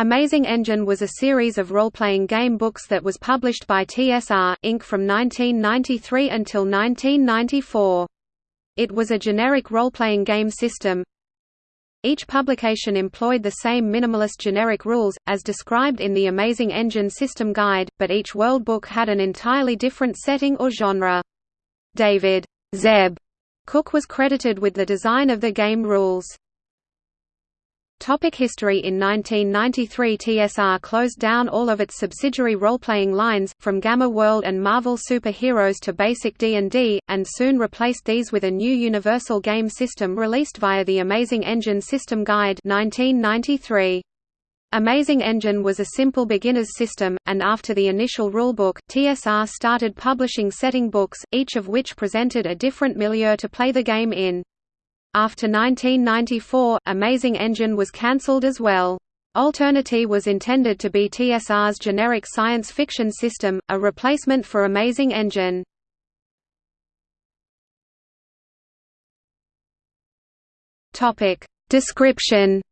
Amazing Engine was a series of role-playing game books that was published by TSR, Inc. from 1993 until 1994. It was a generic role-playing game system. Each publication employed the same minimalist generic rules, as described in the Amazing Engine System Guide, but each world book had an entirely different setting or genre. David Zeb Cook was credited with the design of the game rules. Topic history In 1993 TSR closed down all of its subsidiary role-playing lines, from Gamma World and Marvel Super Heroes to Basic D&D, and soon replaced these with a new universal game system released via the Amazing Engine System Guide 1993. Amazing Engine was a simple beginner's system, and after the initial rulebook, TSR started publishing setting books, each of which presented a different milieu to play the game in. After 1994, Amazing Engine was cancelled as well. Alternity was intended to be TSR's generic science fiction system, a replacement for Amazing Engine. Description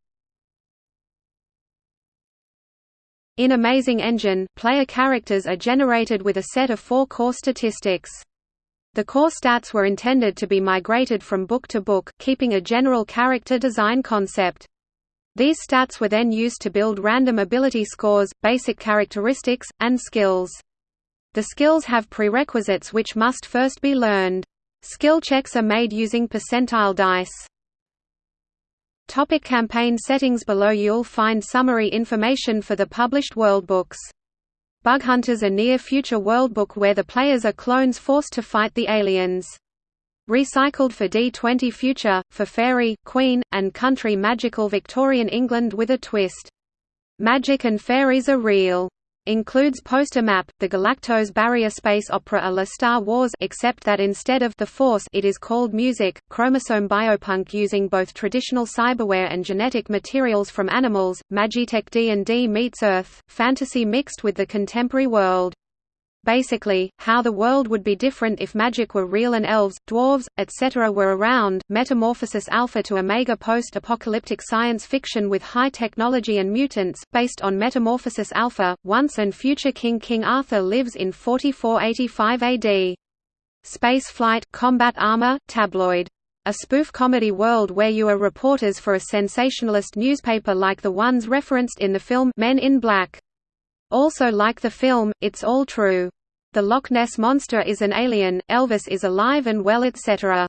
In Amazing Engine, player characters are generated with a set of four core statistics. The core stats were intended to be migrated from book to book, keeping a general character design concept. These stats were then used to build random ability scores, basic characteristics, and skills. The skills have prerequisites which must first be learned. Skill checks are made using percentile dice. Topic campaign settings Below you'll find summary information for the published worldbooks. Bughunters a near-future worldbook where the players are clones forced to fight the aliens. Recycled for D20 Future, for Faerie, Queen, and Country Magical Victorian England with a twist. Magic and fairies are real includes poster map, the Galactos barrier space opera a la Star Wars except that instead of the Force it is called music, Kromosome biopunk using both traditional cyberware and genetic materials from animals, Magitech D&D meets Earth, fantasy mixed with the contemporary world. Basically, how the world would be different if magic were real and elves, dwarves, etc. were around. Metamorphosis Alpha to Omega post-apocalyptic science fiction with high technology and mutants, based on Metamorphosis Alpha. Once and future King King Arthur lives in 4485 AD. Space flight, combat armor, tabloid. A spoof comedy world where you are reporters for a sensationalist newspaper like the ones referenced in the film Men in Black. Also like the film, it's all true. The Loch Ness Monster is an alien, Elvis is alive and well etc.